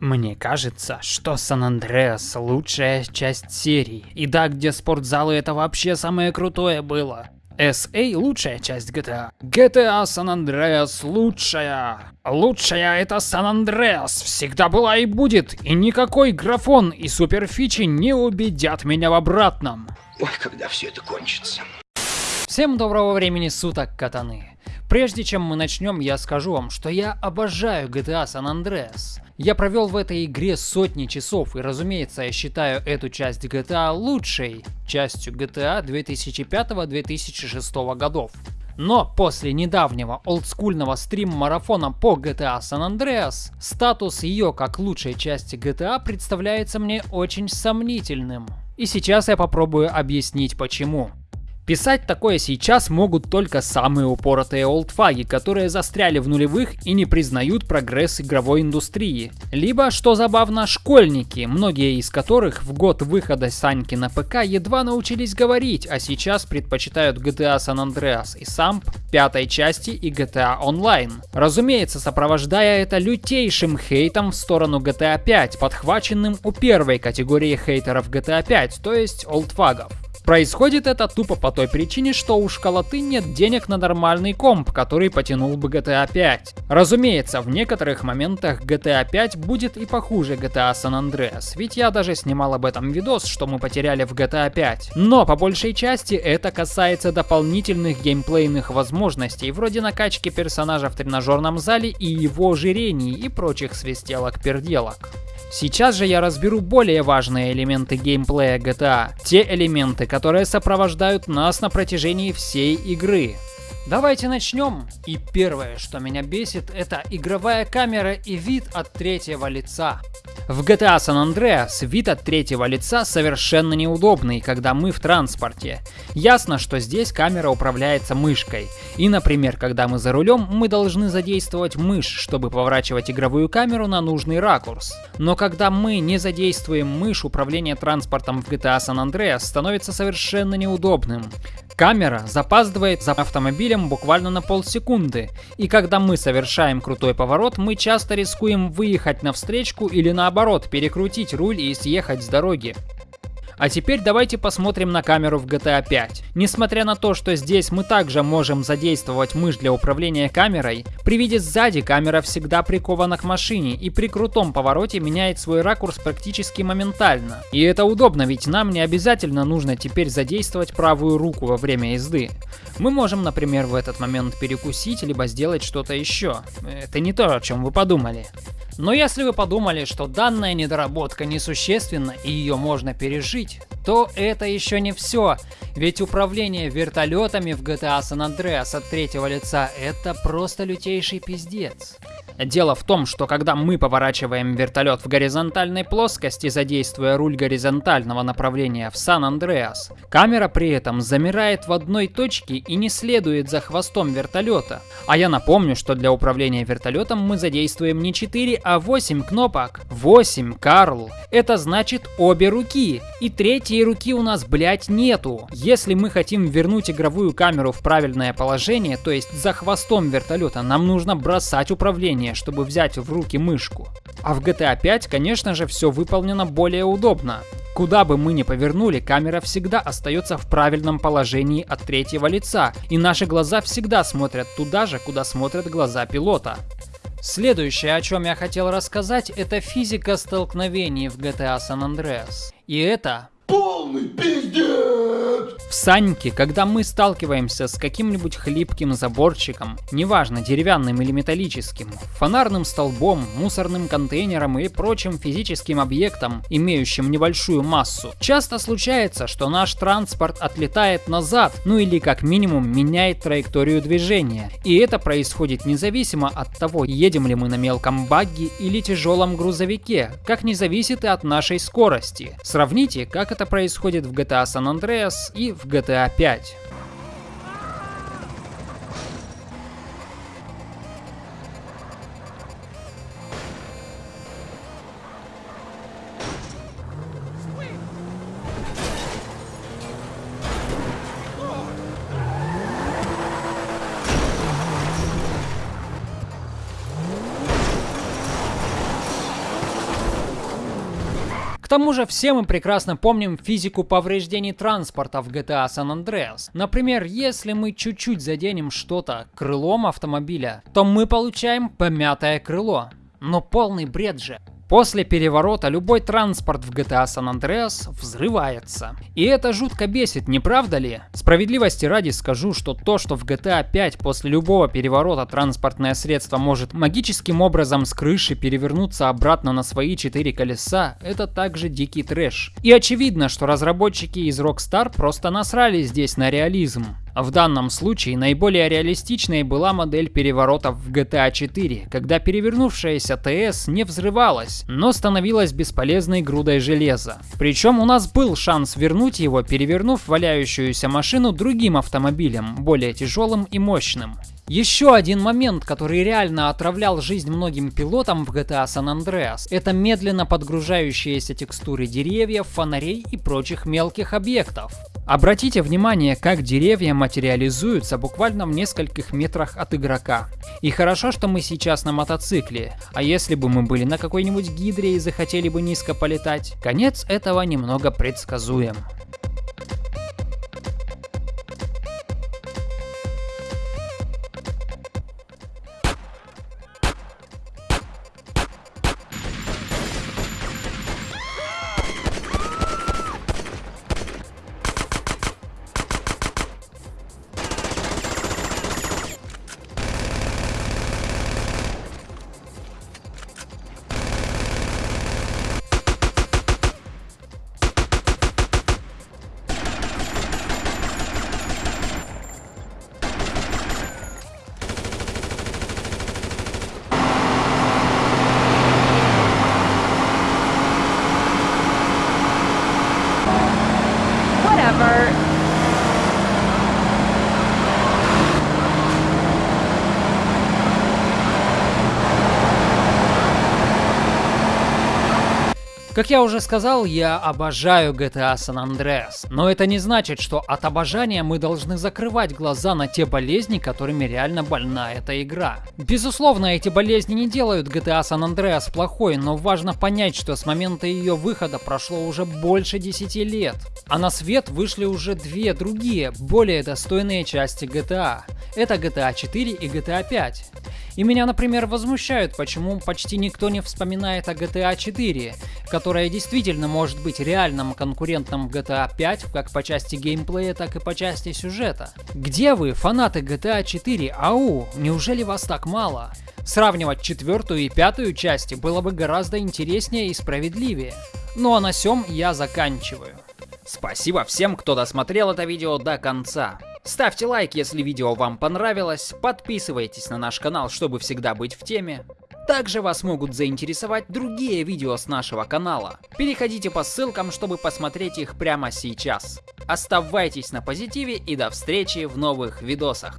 Мне кажется, что Сан Андреас лучшая часть серии. И да, где спортзалы это вообще самое крутое было. SA лучшая часть GTA. GTA San Andreas лучшая. Лучшая это San Andreas. Всегда была и будет. И никакой графон и суперфичи не убедят меня в обратном. Ой, когда все это кончится. Всем доброго времени суток, катаны. Прежде чем мы начнем, я скажу вам, что я обожаю GTA San Andreas. Я провел в этой игре сотни часов, и разумеется, я считаю эту часть GTA лучшей частью GTA 2005-2006 годов. Но после недавнего олдскульного стрим-марафона по GTA San Andreas, статус ее как лучшей части GTA представляется мне очень сомнительным. И сейчас я попробую объяснить почему. Писать такое сейчас могут только самые упоротые олдфаги, которые застряли в нулевых и не признают прогресс игровой индустрии. Либо, что забавно, школьники, многие из которых в год выхода Саньки на ПК едва научились говорить, а сейчас предпочитают GTA San Andreas и SAMP пятой части и GTA Online. Разумеется, сопровождая это лютейшим хейтом в сторону GTA 5, подхваченным у первой категории хейтеров GTA 5, то есть олдфагов. Происходит это тупо по той причине, что у школоты нет денег на нормальный комп, который потянул бы GTA 5. Разумеется, в некоторых моментах GTA 5 будет и похуже GTA San Andreas, ведь я даже снимал об этом видос, что мы потеряли в GTA 5. Но по большей части это касается дополнительных геймплейных возможностей, вроде накачки персонажа в тренажерном зале и его ожирений и прочих свистелок-перделок. Сейчас же я разберу более важные элементы геймплея GTA, те элементы, которые сопровождают нас на протяжении всей игры. Давайте начнем. И первое, что меня бесит, это игровая камера и вид от третьего лица. В GTA San Andreas вид от третьего лица совершенно неудобный, когда мы в транспорте. Ясно, что здесь камера управляется мышкой. И, например, когда мы за рулем, мы должны задействовать мышь, чтобы поворачивать игровую камеру на нужный ракурс. Но когда мы не задействуем мышь, управление транспортом в GTA San Andreas становится совершенно неудобным. Камера запаздывает за автомобилем буквально на полсекунды, и когда мы совершаем крутой поворот, мы часто рискуем выехать на встречку или наоборот перекрутить руль и съехать с дороги. А теперь давайте посмотрим на камеру в GTA 5. Несмотря на то, что здесь мы также можем задействовать мышь для управления камерой, при виде сзади камера всегда прикована к машине и при крутом повороте меняет свой ракурс практически моментально. И это удобно, ведь нам не обязательно нужно теперь задействовать правую руку во время езды. Мы можем, например, в этот момент перекусить, либо сделать что-то еще. Это не то, о чем вы подумали. Но если вы подумали, что данная недоработка несущественна и ее можно пережить, то это еще не все. Ведь управление вертолетами в GTA San Andreas от третьего лица это просто лютейший пиздец. Дело в том, что когда мы поворачиваем вертолет в горизонтальной плоскости, задействуя руль горизонтального направления в Сан-Андреас, камера при этом замирает в одной точке и не следует за хвостом вертолета. А я напомню, что для управления вертолетом мы задействуем не 4, а 8 кнопок. 8, Карл. Это значит обе руки. И третьей руки у нас, блять, нету. Если мы хотим вернуть игровую камеру в правильное положение, то есть за хвостом вертолета, нам нужно бросать управление чтобы взять в руки мышку. А в GTA 5, конечно же, все выполнено более удобно. Куда бы мы ни повернули, камера всегда остается в правильном положении от третьего лица, и наши глаза всегда смотрят туда же, куда смотрят глаза пилота. Следующее, о чем я хотел рассказать, это физика столкновений в GTA San Andreas. И это... Полный пиздец! В Саньке, когда мы сталкиваемся с каким-нибудь хлипким заборчиком, неважно деревянным или металлическим, фонарным столбом, мусорным контейнером или прочим физическим объектом, имеющим небольшую массу, часто случается, что наш транспорт отлетает назад, ну или как минимум меняет траекторию движения. И это происходит независимо от того, едем ли мы на мелком багги или тяжелом грузовике, как не зависит и от нашей скорости. Сравните, как это происходит в GTA San Andreas и в GTA 5. К тому же все мы прекрасно помним физику повреждений транспорта в GTA San Andreas. Например, если мы чуть-чуть заденем что-то крылом автомобиля, то мы получаем помятое крыло. Но полный бред же. После переворота любой транспорт в GTA San Andreas взрывается. И это жутко бесит, не правда ли? Справедливости ради скажу, что то, что в GTA 5 после любого переворота транспортное средство может магическим образом с крыши перевернуться обратно на свои четыре колеса, это также дикий трэш. И очевидно, что разработчики из Rockstar просто насрали здесь на реализм. В данном случае наиболее реалистичной была модель переворота в GTA 4, когда перевернувшаяся ТС не взрывалась, но становилась бесполезной грудой железа. Причем у нас был шанс вернуть его, перевернув валяющуюся машину другим автомобилем, более тяжелым и мощным. Еще один момент, который реально отравлял жизнь многим пилотам в GTA San Andreas, это медленно подгружающиеся текстуры деревьев, фонарей и прочих мелких объектов. Обратите внимание, как деревья материализуются буквально в нескольких метрах от игрока. И хорошо, что мы сейчас на мотоцикле, а если бы мы были на какой-нибудь гидре и захотели бы низко полетать, конец этого немного предсказуем. Как я уже сказал, я обожаю GTA San Andreas, но это не значит, что от обожания мы должны закрывать глаза на те болезни, которыми реально больна эта игра. Безусловно, эти болезни не делают GTA San Andreas плохой, но важно понять, что с момента ее выхода прошло уже больше 10 лет. А на свет вышли уже две другие, более достойные части GTA. Это GTA 4 и GTA 5. И меня, например, возмущают, почему почти никто не вспоминает о GTA 4, которая действительно может быть реальным конкурентом GTA 5 как по части геймплея, так и по части сюжета. Где вы, фанаты GTA 4? Ау, неужели вас так мало? Сравнивать четвертую и пятую части было бы гораздо интереснее и справедливее. Ну а на сём я заканчиваю. Спасибо всем, кто досмотрел это видео до конца. Ставьте лайк, если видео вам понравилось, подписывайтесь на наш канал, чтобы всегда быть в теме. Также вас могут заинтересовать другие видео с нашего канала. Переходите по ссылкам, чтобы посмотреть их прямо сейчас. Оставайтесь на позитиве и до встречи в новых видосах.